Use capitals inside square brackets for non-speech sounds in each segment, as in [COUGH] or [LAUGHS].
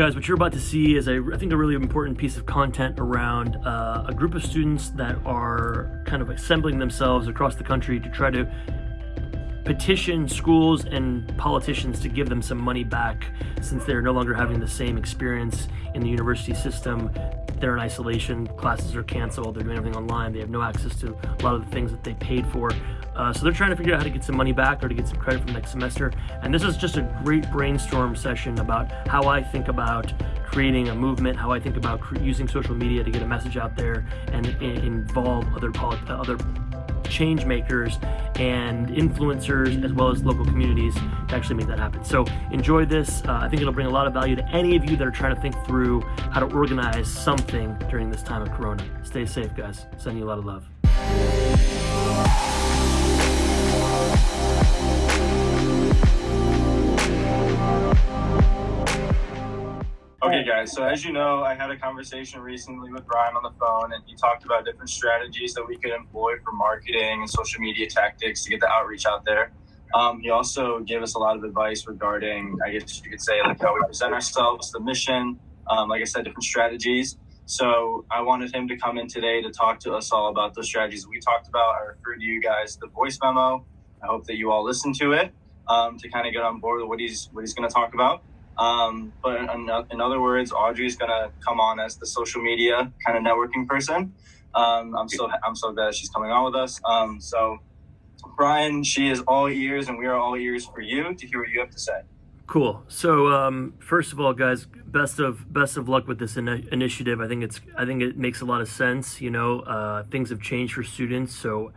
Guys, what you're about to see is, a, I think, a really important piece of content around uh, a group of students that are kind of assembling themselves across the country to try to petition schools and politicians to give them some money back since they're no longer having the same experience in the university system. They're in isolation, classes are canceled, they're doing everything online, they have no access to a lot of the things that they paid for. Uh, so they're trying to figure out how to get some money back or to get some credit from next semester. And this is just a great brainstorm session about how I think about creating a movement, how I think about using social media to get a message out there and, and involve other other change makers and influencers as well as local communities to actually make that happen. So enjoy this. Uh, I think it'll bring a lot of value to any of you that are trying to think through how to organize something during this time of Corona. Stay safe, guys. Sending you a lot of love. Okay, guys, so as you know, I had a conversation recently with Brian on the phone, and he talked about different strategies that we could employ for marketing and social media tactics to get the outreach out there. Um, he also gave us a lot of advice regarding, I guess you could say, like how we present ourselves, the mission, um, like I said, different strategies. So I wanted him to come in today to talk to us all about those strategies we talked about. I referred to you guys the voice memo. I hope that you all listen to it um, to kind of get on board with what he's what he's going to talk about. Um, but in, in, other words, Audrey's gonna come on as the social media kind of networking person. Um, I'm so I'm so glad she's coming on with us. Um, so, Brian, she is all ears, and we are all ears for you to hear what you have to say. Cool. So, um, first of all, guys, best of best of luck with this in initiative. I think it's I think it makes a lot of sense. You know, uh, things have changed for students, so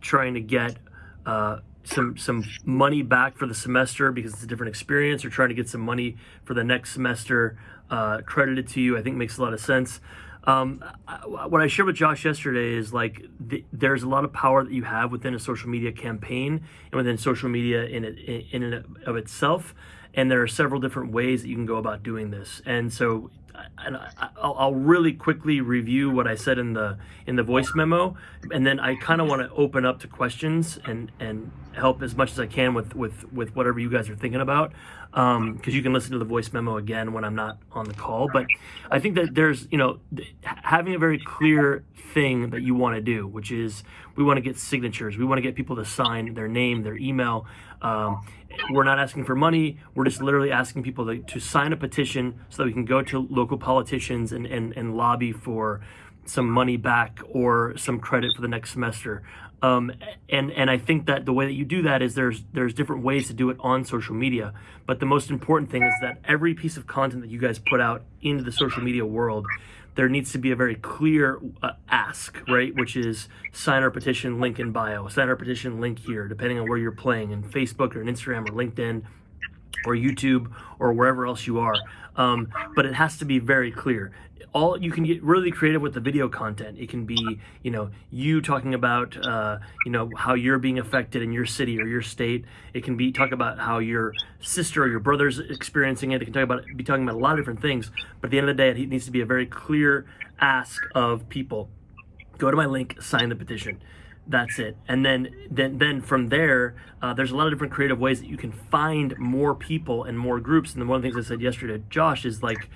trying to get uh, some some money back for the semester because it's a different experience or trying to get some money for the next semester uh, credited to you i think makes a lot of sense. Um, what i shared with josh yesterday is like the, there's a lot of power that you have within a social media campaign and within social media in it in and of itself. And there are several different ways that you can go about doing this. And so and I'll really quickly review what I said in the in the voice memo, and then I kind of want to open up to questions and and help as much as I can with with with whatever you guys are thinking about, because um, you can listen to the voice memo again when I'm not on the call. But I think that there's you know having a very clear thing that you want to do, which is we want to get signatures, we want to get people to sign their name, their email. Um, we're not asking for money. We're just literally asking people to, to sign a petition so that we can go to local politicians and, and, and lobby for some money back or some credit for the next semester. Um, and and I think that the way that you do that is there's there's different ways to do it on social media. But the most important thing is that every piece of content that you guys put out into the social media world there needs to be a very clear uh, ask, right? Which is sign our petition, link in bio, sign our petition, link here, depending on where you're playing in Facebook or in Instagram or LinkedIn or YouTube or wherever else you are. Um, but it has to be very clear all you can get really creative with the video content. It can be, you know, you talking about, uh, you know, how you're being affected in your city or your state. It can be talk about how your sister or your brother's experiencing it. It can talk about be talking about a lot of different things. But at the end of the day, it needs to be a very clear ask of people. Go to my link, sign the petition that's it and then then then from there uh, there's a lot of different creative ways that you can find more people and more groups and one of the things i said yesterday josh is like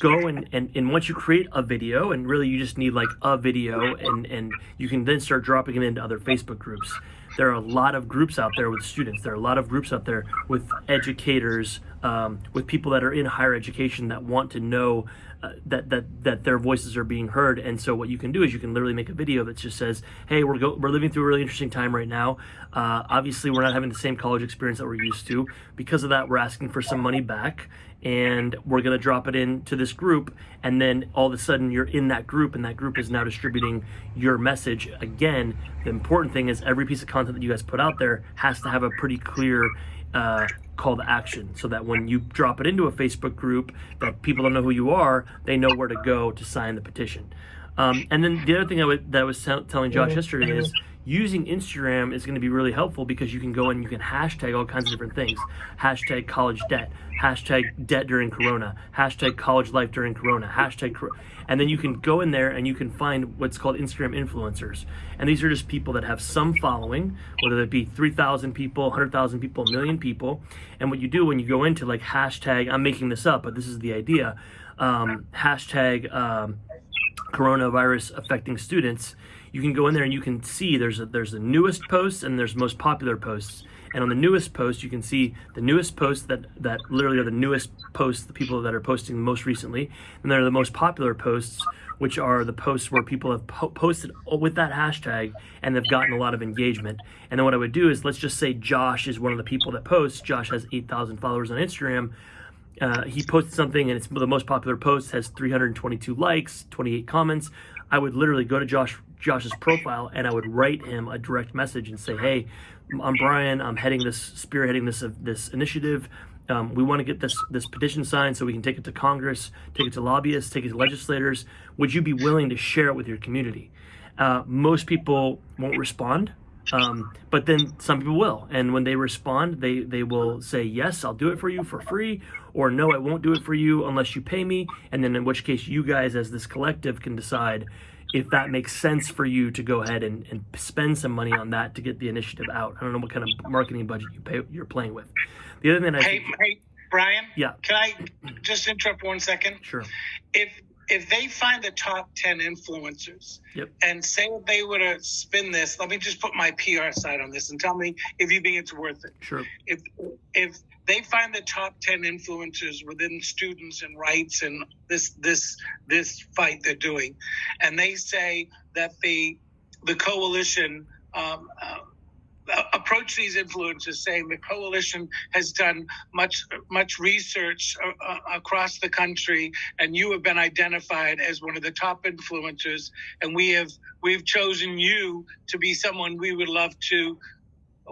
go and, and, and once you create a video and really you just need like a video and, and you can then start dropping it into other Facebook groups. There are a lot of groups out there with students. There are a lot of groups out there with educators, um, with people that are in higher education that want to know uh, that that that their voices are being heard. And so what you can do is you can literally make a video that just says, "Hey, we're go- we're living through a really interesting time right now. Uh, obviously, we're not having the same college experience that we're used to. Because of that, we're asking for some money back." and we're going to drop it into this group and then all of a sudden you're in that group and that group is now distributing your message again the important thing is every piece of content that you guys put out there has to have a pretty clear uh, call to action so that when you drop it into a facebook group that people don't know who you are they know where to go to sign the petition. Um, and then the other thing I that I was telling Josh yesterday is using Instagram is going to be really helpful because you can go and you can hashtag all kinds of different things. Hashtag college debt, hashtag debt during Corona, hashtag college life during Corona, hashtag, and then you can go in there and you can find what's called Instagram influencers. And these are just people that have some following, whether it be 3,000 people, 100,000 people, a million people. And what you do when you go into like hashtag, I'm making this up, but this is the idea, um, hashtag um, coronavirus affecting students, you can go in there and you can see there's a, there's the newest posts and there's most popular posts. And on the newest post, you can see the newest posts that, that literally are the newest posts, the people that are posting most recently. And they're the most popular posts, which are the posts where people have po posted with that hashtag and they've gotten a lot of engagement. And then what I would do is, let's just say Josh is one of the people that posts. Josh has 8,000 followers on Instagram. Uh, he posted something and it's the most popular post has 322 likes 28 comments. I would literally go to josh josh's profile and i would write him a direct message and say hey i'm brian. I'm heading this spearheading this uh, this initiative. Um, we want to get this this petition signed so we can take it to congress take it to lobbyists take it to legislators. Would you be willing to share it with your community? Uh, most people won't respond um, but then some people will, and when they respond, they they will say yes, I'll do it for you for free, or no, I won't do it for you unless you pay me. And then in which case, you guys as this collective can decide if that makes sense for you to go ahead and, and spend some money on that to get the initiative out. I don't know what kind of marketing budget you pay you're playing with. The other thing I hey, hey Brian, yeah, can I just interrupt one second? Sure. If if they find the top 10 influencers yep. and say they were to spin this, let me just put my PR side on this and tell me if you think it's worth it. Sure. If if they find the top 10 influencers within students and rights and this this this fight they're doing. And they say that the the coalition um, uh, approach these influencers saying the coalition has done much much research uh, uh, across the country and you have been identified as one of the top influencers and we have we've chosen you to be someone we would love to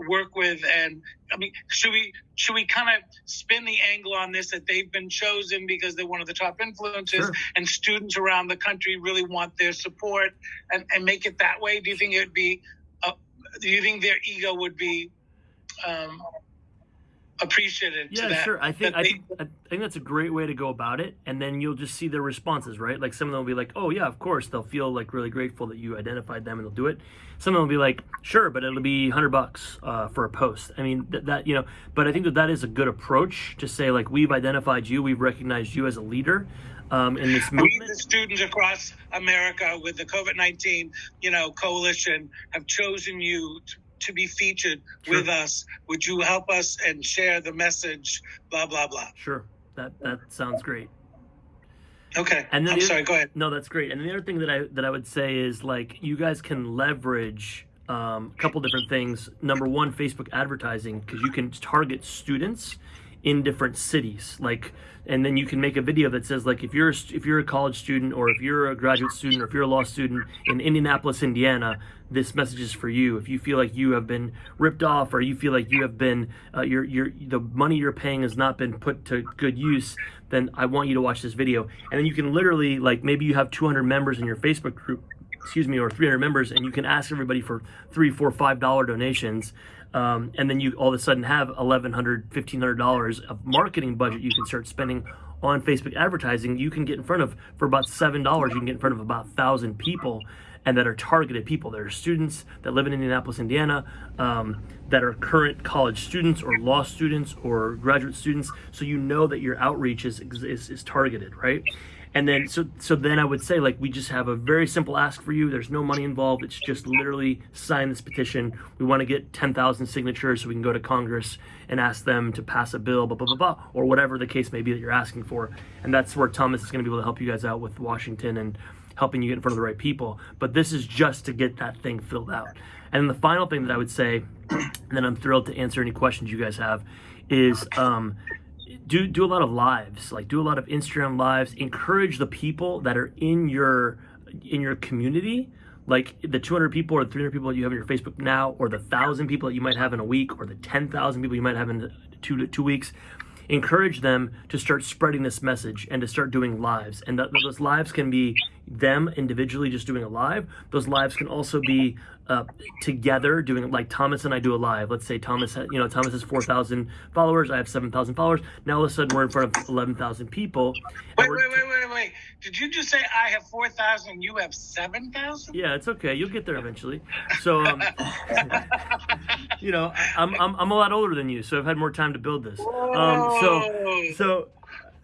work with and i mean should we should we kind of spin the angle on this that they've been chosen because they're one of the top influencers sure. and students around the country really want their support and, and make it that way do you think it would be do you think their ego would be um, appreciated? Yeah, sure. I think I think I think that's a great way to go about it, and then you'll just see their responses, right? Like some of them will be like, "Oh yeah, of course." They'll feel like really grateful that you identified them, and they'll do it. Some of them will be like, "Sure, but it'll be hundred bucks uh, for a post." I mean, that, that you know, but I think that that is a good approach to say like, "We've identified you, we've recognized you as a leader." Um, in this movement, we, the students across America with the COVID nineteen, you know, coalition, have chosen you to, to be featured sure. with us. Would you help us and share the message? Blah blah blah. Sure, that that sounds great. Okay. And then I'm the, sorry. Go ahead. No, that's great. And the other thing that I that I would say is like you guys can leverage um, a couple different things. Number one, Facebook advertising because you can target students in different cities like and then you can make a video that says like if you're if you're a college student or if you're a graduate student or if you're a law student in Indianapolis Indiana this message is for you. If you feel like you have been ripped off or you feel like you have been uh, your your the money you're paying has not been put to good use then I want you to watch this video. And then you can literally like maybe you have 200 members in your Facebook group excuse me or 300 members and you can ask everybody for three four five dollar donations um, and then you all of a sudden have $1,100, $1,500 of marketing budget you can start spending on Facebook advertising. You can get in front of, for about $7, you can get in front of about 1,000 people and that are targeted people. There are students that live in Indianapolis, Indiana, um, that are current college students or law students or graduate students. So you know that your outreach is, is, is targeted, right? And then so so then I would say like we just have a very simple ask for you. There's no money involved. It's just literally sign this petition. We want to get 10,000 signatures so we can go to Congress and ask them to pass a bill, blah blah blah blah, or whatever the case may be that you're asking for. And that's where Thomas is going to be able to help you guys out with Washington and helping you get in front of the right people. But this is just to get that thing filled out. And then the final thing that I would say, [CLEARS THROAT] and then I'm thrilled to answer any questions you guys have, is um, do do a lot of lives like do a lot of instagram lives encourage the people that are in your in your community. Like the 200 people or 300 people you have in your facebook now or the 1000 people that you might have in a week or the 10000 people you might have in two two weeks encourage them to start spreading this message and to start doing lives. And that, those lives can be them individually just doing a live those lives can also be uh, together doing like Thomas and I do a live. Let's say Thomas, you know, Thomas has four thousand followers. I have seven thousand followers. Now all of a sudden we're in front of eleven thousand people. Wait, wait, wait, wait, wait. Did you just say I have 4,000, you have 7,000? Yeah, it's okay. You'll get there eventually. So, um, [LAUGHS] you know, I'm, I'm I'm a lot older than you, so I've had more time to build this. Um, so so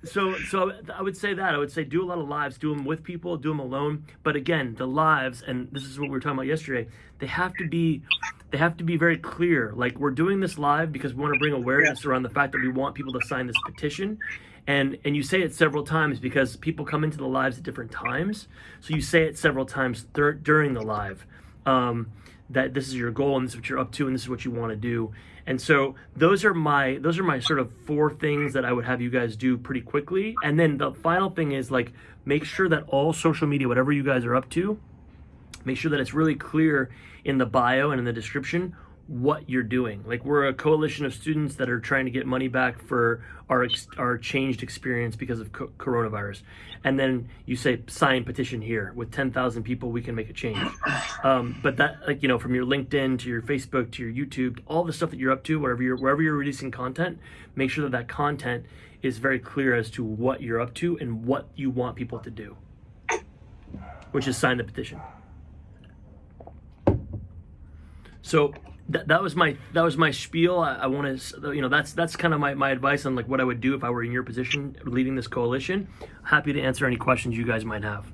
so so I would say that I would say do a lot of lives, do them with people, do them alone. But again, the lives, and this is what we were talking about yesterday. They have to be they have to be very clear. Like we're doing this live because we want to bring awareness around the fact that we want people to sign this petition. And and you say it several times because people come into the lives at different times. So you say it several times dur- during the live. Um, that this is your goal and this is what you're up to and this is what you want to do. And so those are my those are my sort of four things that i would have you guys do pretty quickly. And then the final thing is like make sure that all social media whatever you guys are up to make sure that it's really clear in the bio and in the description what you're doing. Like we're a coalition of students that are trying to get money back for our our changed experience because of co- coronavirus. And then you say sign petition here with 10,000 people we can make a change. [CLEARS THROAT] Um, but that like you know from your LinkedIn to your Facebook to your YouTube, all the stuff that you're up to, wherever you're wherever you're releasing content, make sure that that content is very clear as to what you're up to and what you want people to do. Which is sign the petition. So that, that was my that was my spiel. I, I want to you know that's that's kind of my, my advice on like what I would do if I were in your position leading this coalition. Happy to answer any questions you guys might have.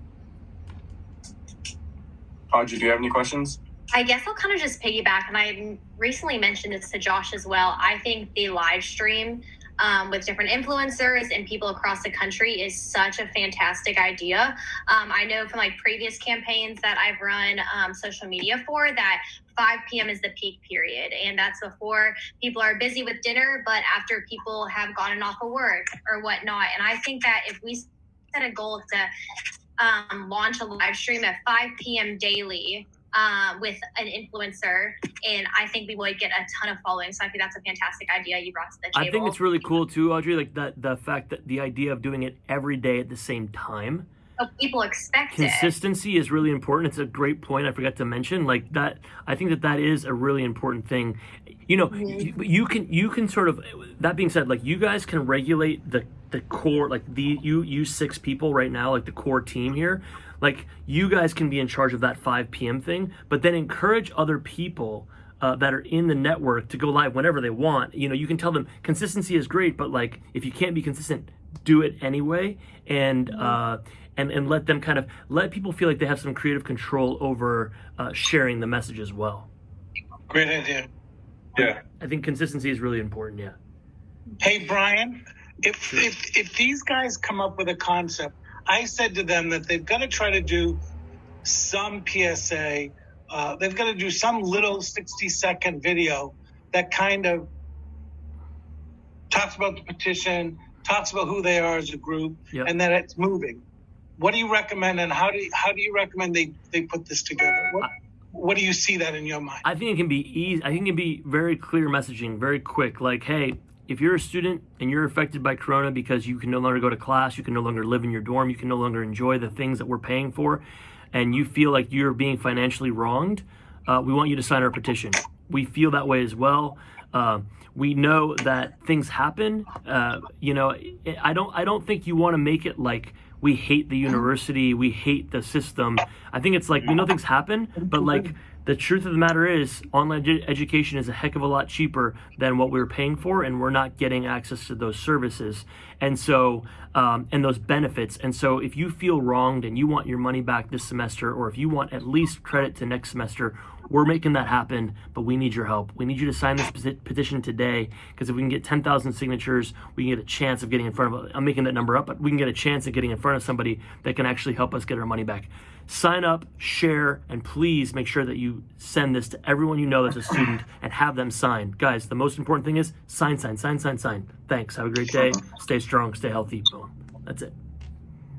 Audrey, do you have any questions? I guess I'll kind of just piggyback, and I recently mentioned this to Josh as well. I think the live stream um, with different influencers and people across the country is such a fantastic idea. Um, I know from like previous campaigns that I've run um, social media for that 5 p.m. is the peak period, and that's before people are busy with dinner, but after people have gotten off of work or whatnot. And I think that if we set a goal to um, launch a live stream at 5 p.m. daily uh, with an influencer, and I think we would get a ton of following. So I think that's a fantastic idea you brought to the table. I think it's really cool too, Audrey. Like that the fact that the idea of doing it every day at the same time. So people expect. Consistency is really important. It's a great point. I forgot to mention like that. I think that that is a really important thing. You know, you, you can you can sort of. That being said, like you guys can regulate the the core like the you you six people right now like the core team here like you guys can be in charge of that 5 p.m thing but then encourage other people uh, that are in the network to go live whenever they want. You know you can tell them consistency is great but like if you can't be consistent do it anyway. And uh and and let them kind of let people feel like they have some creative control over uh, sharing the message as well. Great idea. Yeah. i think consistency is really important yeah. Hey, Brian, if, if, if these guys come up with a concept, I said to them that they've got to try to do some PSA. Uh, they've got to do some little 60 second video that kind of talks about the petition, talks about who they are as a group, Yep. and that it's moving. What do you recommend, and how do you, how do you recommend they, they put this together? What, what do you see that in your mind? I think it can be easy. I think it can be very clear messaging, very quick. Like, hey, if you're a student and you're affected by Corona because you can no longer go to class, you can no longer live in your dorm, you can no longer enjoy the things that we're paying for, and you feel like you're being financially wronged, uh, we want you to sign our petition. We feel that way as well. Uh, we know that things happen. Uh, you know, I don't. I don't think you want to make it like we hate the university, we hate the system. I think it's like we know things happen, but like the truth of the matter is online edu- education is a heck of a lot cheaper than what we were paying for and we're not getting access to those services. And so um, and those benefits. And so if you feel wronged and you want your money back this semester or if you want at least credit to next semester we're making that happen but we need your help we need you to sign this petition today because if we can get 10,000 signatures we can get a chance of getting in front of i'm making that number up but we can get a chance of getting in front of somebody that can actually help us get our money back sign up, share, and please make sure that you send this to everyone you know that's a student and have them sign. Guys, the most important thing is sign, sign, sign, sign, sign. Thanks. Have a great day. Stay strong. Stay healthy. Boom. That's it.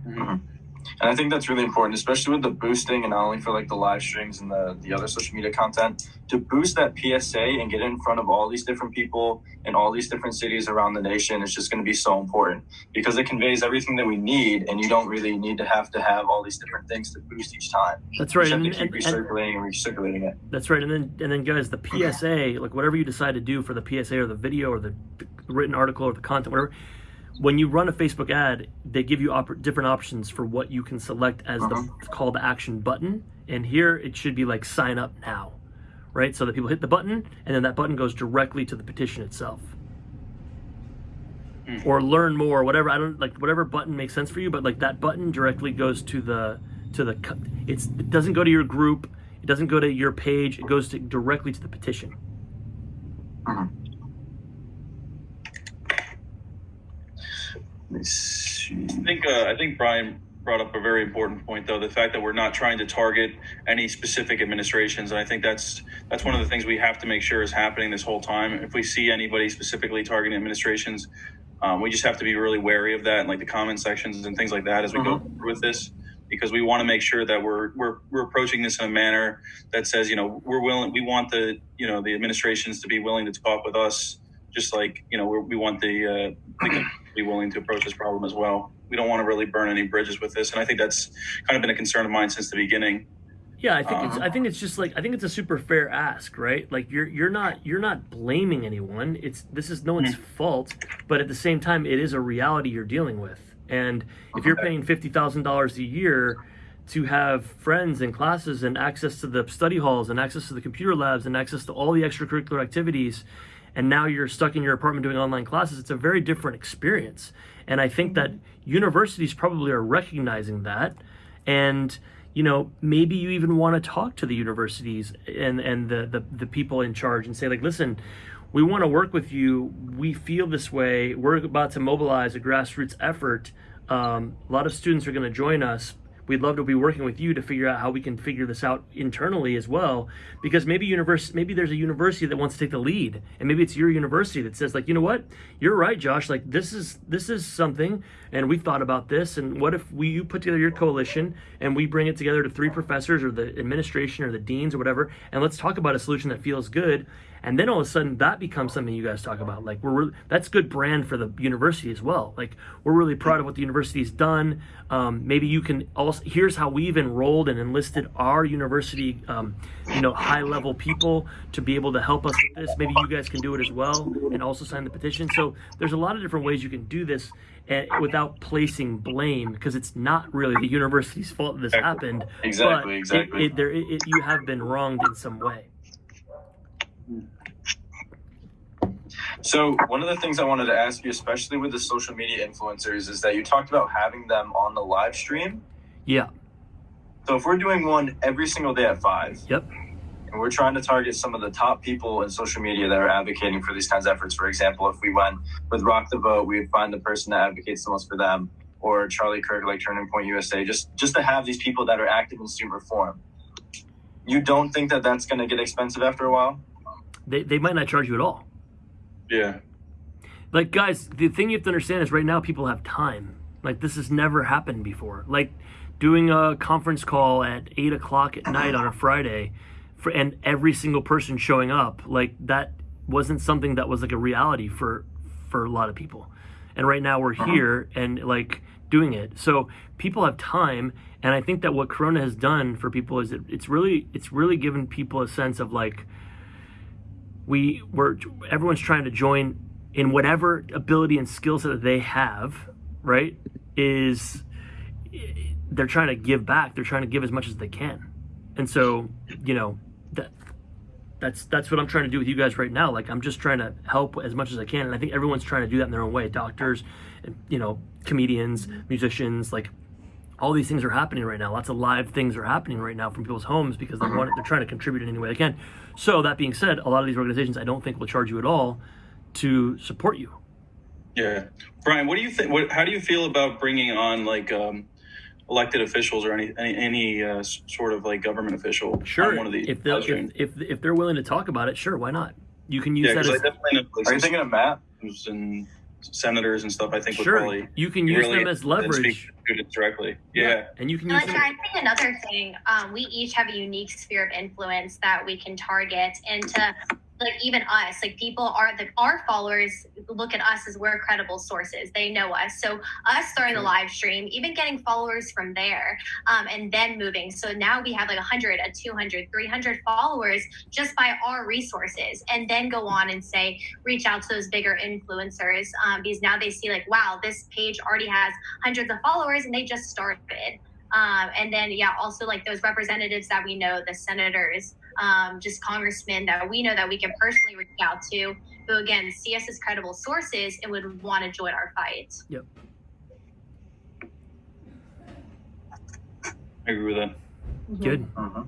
Mm-hmm. And I think that's really important, especially with the boosting and not only for like the live streams and the, the other social media content, to boost that PSA and get it in front of all these different people in all these different cities around the nation. It's just going to be so important because it conveys everything that we need, and you don't really need to have to have all these different things to boost each time. That's right. You And, just have to keep and- and- recirculating and recirculating it. That's right, and then and then guys, the PSA, like whatever you decide to do for the PSA or the video or the written article or the content, whatever. When you run a Facebook ad, they give you op- different options for what you can select as the uh-huh. call to action button. And here it should be like sign up now, right? So that people hit the button, and then that button goes directly to the petition itself. Hmm. Or learn more, whatever. I don't like whatever button makes sense for you, but like that button directly goes to the to the. It's it doesn't go to your group. It doesn't go to your page. It goes to, directly to the petition. Uh-huh. Let me see. I think uh, I think Brian brought up a very important point, though the fact that we're not trying to target any specific administrations, and I think that's that's one of the things we have to make sure is happening this whole time. If we see anybody specifically targeting administrations, um, we just have to be really wary of that, and like the comment sections and things like that as we go through with this, because we want to make sure that we're we're we're approaching this in a manner that says, you know, we're willing, we want the you know the administrations to be willing to talk with us, just like you know we're, we want the uh, the be willing to approach this problem as well. We don't want to really burn any bridges with this, and I think that's kind of been a concern of mine since the beginning. Yeah, I think it's Uh-huh. I think it's just like I think it's a super fair ask, right? Like you're you're not you're not blaming anyone. It's this is no one's fault, but at the same time it is a reality you're dealing with. And if you're paying fifty thousand dollars a year to have friends and classes and access to the study halls and access to the computer labs and access to all the extracurricular activities and now you're stuck in your apartment doing online classes it's a very different experience. And i think that universities probably are recognizing that. And you know maybe you even want to talk to the universities and and the the, the people in charge and say like listen we want to work with you. We feel this way. We're about to mobilize a grassroots effort. Um, a lot of students are going to join us we'd love to be working with you to figure out how we can figure this out internally as well. Because maybe universe maybe there's a university that wants to take the lead and maybe it's your university that says like you know what? You're right josh. Like this is this is something and we've thought about this and what if we you put together your coalition and we bring it together to three professors or the administration or the deans or whatever and let's talk about a solution that feels good and then all of a sudden that becomes something you guys talk about. Like we're really, that's good brand for the university as well. Like we're really proud of what the university's done. Um, maybe you can also here's how we've enrolled and enlisted our university um, you know high level people to be able to help us with this. Maybe you guys can do it as well and also sign the petition. So there's a lot of different ways you can do this and without placing blame because it's not really the university's fault that this happened. Exactly, but exactly. it, it, there, it, you have been wronged in some way So one of the things I wanted to ask you, especially with the social media influencers, is that you talked about having them on the live stream. yeah So if we're doing one every single day at five, yep and we're trying to target some of the top people in social media that are advocating for these kinds of efforts. For example, if we went with Rock the Vote, we would find the person that advocates the most for them, or Charlie Kirk, like Turning Point USA, just just to have these people that are active in student reform. You don't think that that's going to get expensive after a while? they, they might not charge you at all Yeah, like guys the thing you have to understand is right now people have time. Like this has never happened before. Like doing a conference call at 8 o'clock at night on a friday for and every single person showing up like that wasn't something that was like a reality for for a lot of people. And right now we're uh-huh. here and like doing it. So people have time and i think that what corona has done for people is it, it's really it's really given people a sense of like we we're everyone's trying to join in whatever ability and skill set that they have right is they're trying to give back. They're trying to give as much as they can. And so you know that that's that's what i'm trying to do with you guys right now. Like i'm just trying to help as much as i can. And i think everyone's trying to do that in their own way. Doctors you know comedians musicians like all these things are happening right now. Lots of live things are happening right now from people's homes because they want they're trying to contribute in any way they can. So that being said, a lot of these organizations I don't think will charge you at all to support you. yeah. Brian, what do you think? What, how do you feel about bringing on like um, elected officials or any any, any uh, sort of like government official Sure, on one of these? if they live if, streams? if if they're willing to talk about it, sure, why not? You can use yeah, that because I as definitely know Are you thinking of Matt? schools and senators and stuff, I think would probably you can use really them as leverage. students directly. Yeah. and you can And use like, them. I think another thing, um, we each have a unique sphere of influence that we can target, and to like even us, like people are the our followers look at us as we're credible sources. They know us, so us starting the live stream, even getting followers from there, um, and then moving. So now we have like 100, a 200, 300 followers just by our resources, and then go on and say reach out to those bigger influencers um, because now they see like wow, this page already has hundreds of followers, and they just started. Um, and then, yeah, also like those representatives that we know, the senators, um, just congressmen that we know that we can personally reach out to, who again see us as credible sources and would want to join our fight. Yep i agree with that. Good. uh-huh.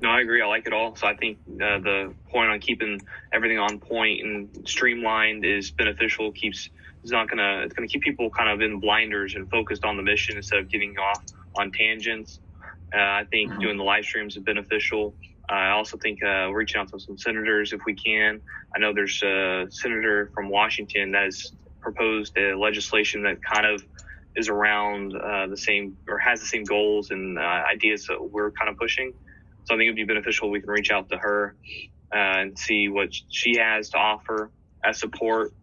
No, I agree. I like it all. So I think uh, the point on keeping everything on point and streamlined is beneficial. Keeps it's not gonna it's gonna keep people kind of in blinders and focused on the mission instead of getting off on tangents. Uh, I think doing the live streams is beneficial. Uh, I also think uh, reaching out to some senators if we can. I know there's a senator from Washington that has proposed a legislation that kind of is around uh, the same or has the same goals and uh, ideas that we're kind of pushing. So I think it'd be beneficial. We can reach out to her uh, and see what she has to offer as support,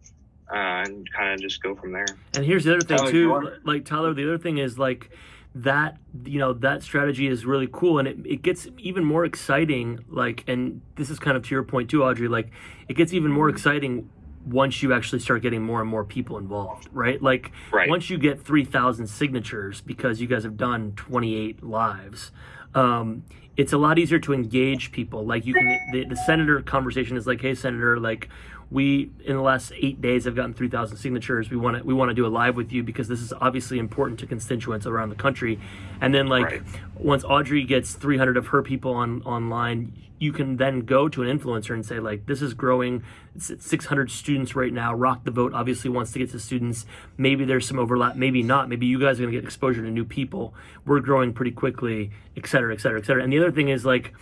uh, and kind of just go from there. And here's the other thing Tyler, too, like Tyler. The other thing is like that. You know that strategy is really cool, and it, it gets even more exciting. Like, and this is kind of to your point too, Audrey. Like, it gets even more exciting once you actually start getting more and more people involved, right? Like, Right. once you get three thousand signatures because you guys have done twenty eight lives. Um, it's a lot easier to engage people. Like you can, the, the senator conversation is like, hey, senator, like we in the last eight days have gotten 3,000 signatures. We want to we want to do a live with you because this is obviously important to constituents around the country. And then like Right. once Audrey gets 300 of her people on online, you can then go to an influencer and say like, this is growing. It's at 600 students right now. Rock the Vote obviously wants to get to students. Maybe there's some overlap. Maybe not. Maybe you guys are gonna get exposure to new people. We're growing pretty quickly, et cetera, et cetera, et cetera. And the other thing is like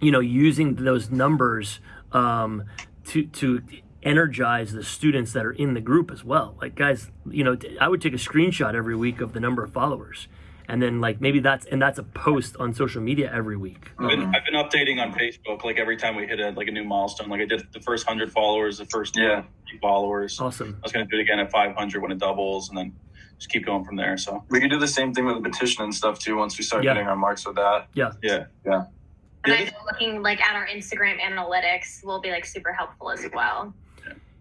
you know using those numbers um, to to energize the students that are in the group as well like guys you know I would take a screenshot every week of the number of followers and then like maybe that's and that's a post on social media every week I've been, I've been updating on Facebook like every time we hit a, like a new milestone. Like I did the first hundred followers, the first Yeah. followers. Awesome. I was going to do it again at 500 when it doubles, and then just keep going from there. So We could do the same thing with the petition and stuff too once we start Yeah. hitting our marks with that. yeah yeah, Yeah. And I know looking like at our Instagram analytics will be like super helpful as well.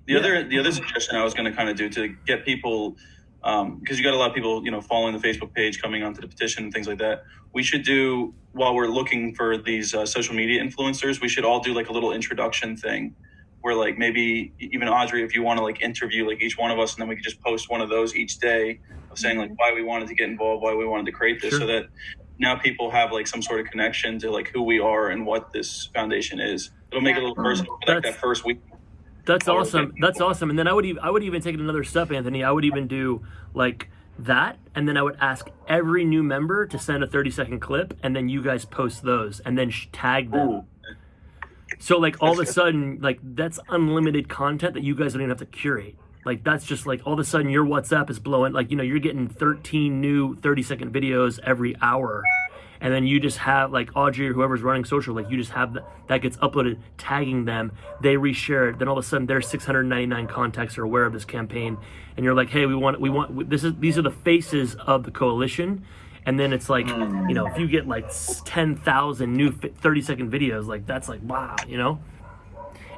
The Yeah. other the other suggestion I was going to kind of do to get people because you got a lot of people you know following the Facebook page, coming onto the petition, and things like that. We should do while we're looking for these uh, social media influencers. We should all do like a little introduction thing. Where like maybe even Audrey, if you want to like interview like each one of us, and then we could just post one of those each day of saying like why we wanted to get involved, why we wanted to create this, Sure. so that now people have like some sort of connection to like who we are and what this foundation is. It'll make it a little personal like that first week. That's awesome. That's awesome. And then I would even I would even take it another step, Anthony. I would even do like that, and then I would ask every new member to send a thirty second clip, and then you guys post those, and then sh- tag them. Ooh. So like all of a sudden, like that's unlimited content that you guys don't even have to curate. Like that's just like all of a sudden your WhatsApp is blowing. Like you know you're getting 13 new 30 second videos every hour, and then you just have like Audrey or whoever's running social. Like you just have that that gets uploaded, tagging them. They reshare it. Then all of a sudden their 699 contacts are aware of this campaign, and you're like, hey, we want we want this is these are the faces of the coalition. And then it's like, you know, if you get like 10,000 new 30 second videos, like that's like, wow, you know?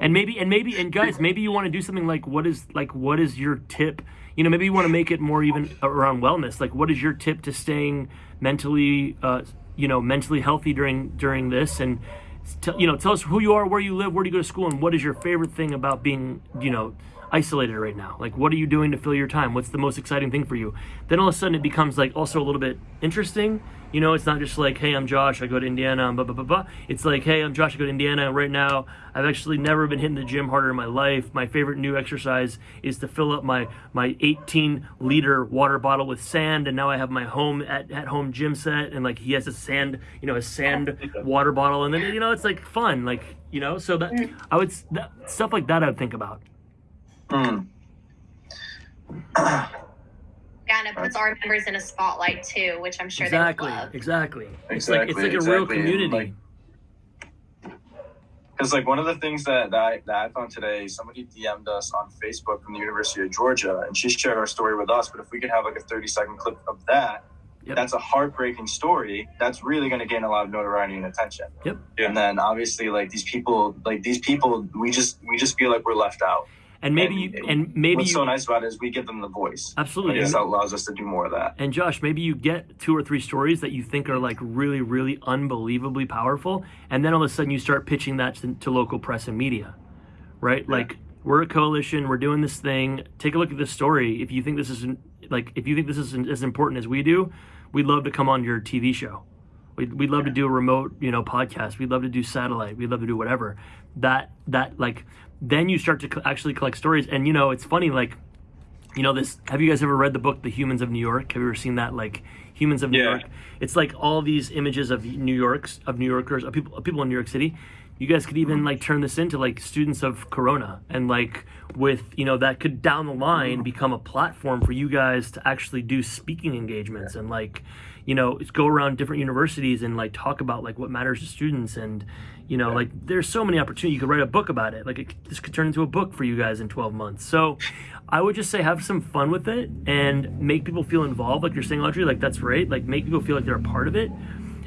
And maybe, and maybe, and guys, maybe you want to do something like, what is, like, what is your tip? You know, maybe you want to make it more even around wellness. Like, what is your tip to staying mentally, uh, you know, mentally healthy during, during this? And, tell you know, tell us who you are, where you live, where do you go to school, and what is your favorite thing about being, you know, isolated right now? Like, what are you doing to fill your time? What's the most exciting thing for you? Then all of a sudden it becomes like also a little bit interesting. You know, it's not just like, hey, I'm Josh, I go to Indiana, and blah, blah, blah, blah. It's like, hey, I'm Josh, I go to Indiana, and right now I've actually never been hitting the gym harder in my life. My favorite new exercise is to fill up my, my 18 liter water bottle with sand, and now I have my home at, at home gym set, and like he has a sand, you know, a sand [LAUGHS] water bottle, and then, you know, it's like fun, like, you know, so that mm. I would, that, stuff like that I would think about. Hmm. Yeah, and it puts our members in a spotlight too, which I'm sure exactly, they love. exactly. It's like it's Exactly, like a real exactly, and, community. like, Because like one of the things that, that, I, that I found today, somebody DM'd us on Facebook from the University of Georgia, and she shared our story with us. But if we could have like a 30 second clip of that, Yep. that's a heartbreaking story. That's really going to gain a lot of notoriety and attention. Yep. Yeah. And then obviously like these people, like these people, we just we just feel like we're left out. And maybe and you, and maybe What's you so nice about it is we give them the voice. absolutely. And this allows us to do more of that. And Josh, maybe you get two or three stories that you think are like really, really unbelievably powerful, and then all of a sudden you start pitching that to, to local press and media, right? Like we're a coalition, we're doing this thing. Take a look at this story. If you think this is like, if you think this is as important as we do, we'd love to come on your TV show. We'd, we'd love to do a remote, you know, podcast. We'd love to do satellite. We'd love to do whatever. That that like, then you start to actually collect stories. And you know, it's funny like you know this have you guys ever read the book the humans of new york have you ever seen that like humans of new Yeah. york it's like all these images of new york's of new yorkers of people of people in new york city you guys could even like turn this into like students of corona and like with you know that could down the line become a platform for you guys to actually do speaking engagements and like you know go around different universities and like talk about like what matters to students and you know like there's so many opportunities you could write a book about it like it, this could turn into a book for you guys in 12 months so [LAUGHS] i would just say have some fun with it and make people feel involved like you're saying audrey like that's right like make people feel like they're a part of it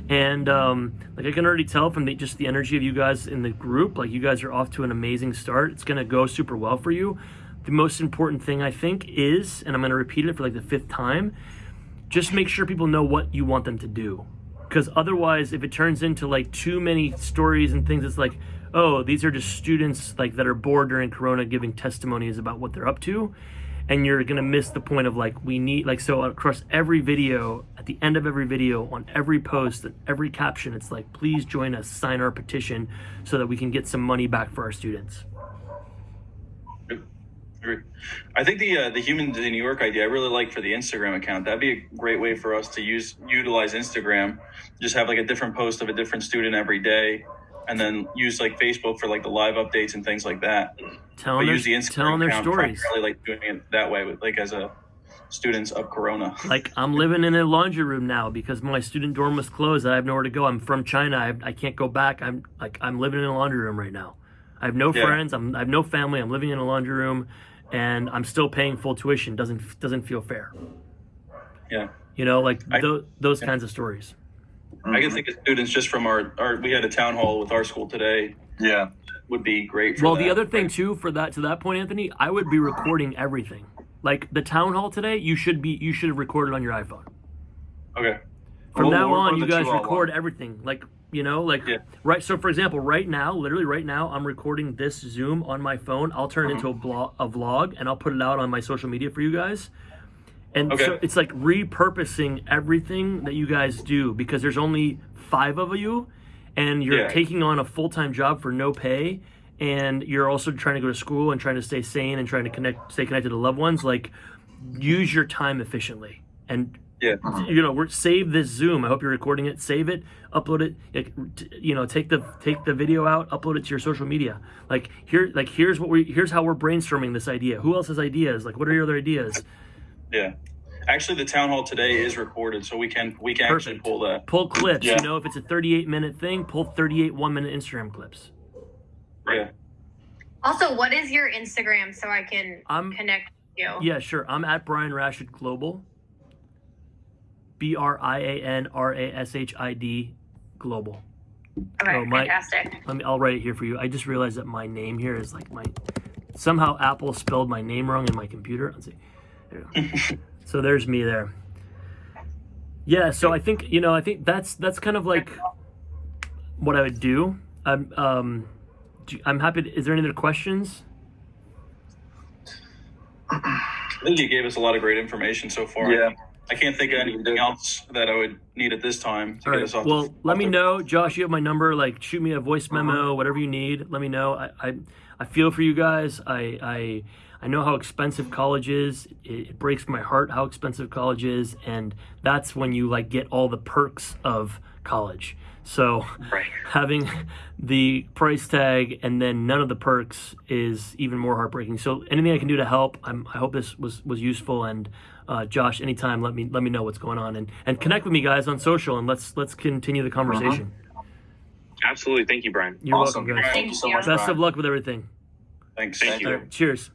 and um, like I can already tell from the, just the energy of you guys in the group, like you guys are off to an amazing start. It's gonna go super well for you. The most important thing I think is, and I'm gonna repeat it for like the fifth time, just make sure people know what you want them to do. Because otherwise, if it turns into like too many stories and things, it's like, oh, these are just students like that are bored during Corona giving testimonies about what they're up to, and you're gonna miss the point of like we need like so across every video, at the end of every video, on every post, and every caption, it's like, please join us, sign our petition, so that we can get some money back for our students. I think the uh, the humans in New York idea I really like for the Instagram account. That'd be a great way for us to use utilize Instagram. Just have like a different post of a different student every day, and then use like Facebook for like the live updates and things like that. Telling But their, use the Instagram telling their stories. primarily like doing it that way with like as a students of Corona. [LAUGHS] Like I'm living in a laundry room now because my student dorm was closed. I have nowhere to go. I'm from China. I, I can't go back. I'm like I'm living in a laundry room right now. I have no Yeah. friends. I'm I have no family. I'm living in a laundry room, and I'm still paying full tuition. Doesn't doesn't feel fair. Yeah. You know, like I- tho- those kinds of stories. I can think of students just from our, our we had a town hall with our school today Yeah. would be great. For Well, that. the other thing too, for that to that point, Anthony, I would be recording everything. Like the town hall today, you should be you should have recorded on your iPhone. Okay. From We'll- now we'll on, you guys record one. everything. Like you know, like Yeah. right. So for example, right now, literally right now, I'm recording this Zoom on my phone. I'll turn it into uh-huh. a blog, a vlog, and I'll put it out on my social media for you guys. And Okay. so it's like repurposing everything that you guys do because there's only five of you, and you're Yeah. taking on a full time job for no pay, and you're also trying to go to school and trying to stay sane and trying to connect, stay connected to loved ones. Like, use your time efficiently and Yeah. you know we're, save this zoom i hope you're recording it save it upload it like, you know take the take the video out upload it to your social media like here like here's what we here's how we're brainstorming this idea who else has ideas like what are your other ideas Yeah. Actually, the town hall today is recorded, so we can we can actually pull that. pull clips Yeah. you know if it's a 38 minute thing pull 38 one minute instagram clips Yeah. Also, what is your Instagram so I can i'm connect you? yeah sure i'm at brian rashid global b-r-i-a-n-r-a-s-h-i-d global Okay, Oh, my- fantastic. Let me. I'll write it here for you. I just realized that my name here is like my. Somehow Apple spelled my name wrong in my computer. Let's see. There we go. [LAUGHS] so there's me there. Yeah. So I think you know. I think that's that's kind of like what I would do. I'm um, do- I'm happy. To, is there any other questions? I think you gave us a lot of great information so far. Yeah. I can't think of anything else that I would need at this time to All get right. us off. Well, the, let off me the- know, Josh. You have my number. Like, shoot me a voice uh-huh. memo, whatever you need. Let me know. I, I, I feel for you guys. I, I, I know how expensive college is. It, it breaks my heart how expensive college is, and that's when you like get all the perks of college. So Right. [LAUGHS] having the price tag and then none of the perks is even more heartbreaking. So anything I can do to help, I'm, I hope this was was useful. And uh, Josh, anytime, let me let me know what's going on and and connect with me guys on social and let's let's continue the conversation. Absolutely. Thank you, Brian. You're awesome. welcome, guys. Thank you so much. Best Brian. of luck with everything. Thanks. Thank you. Cheers.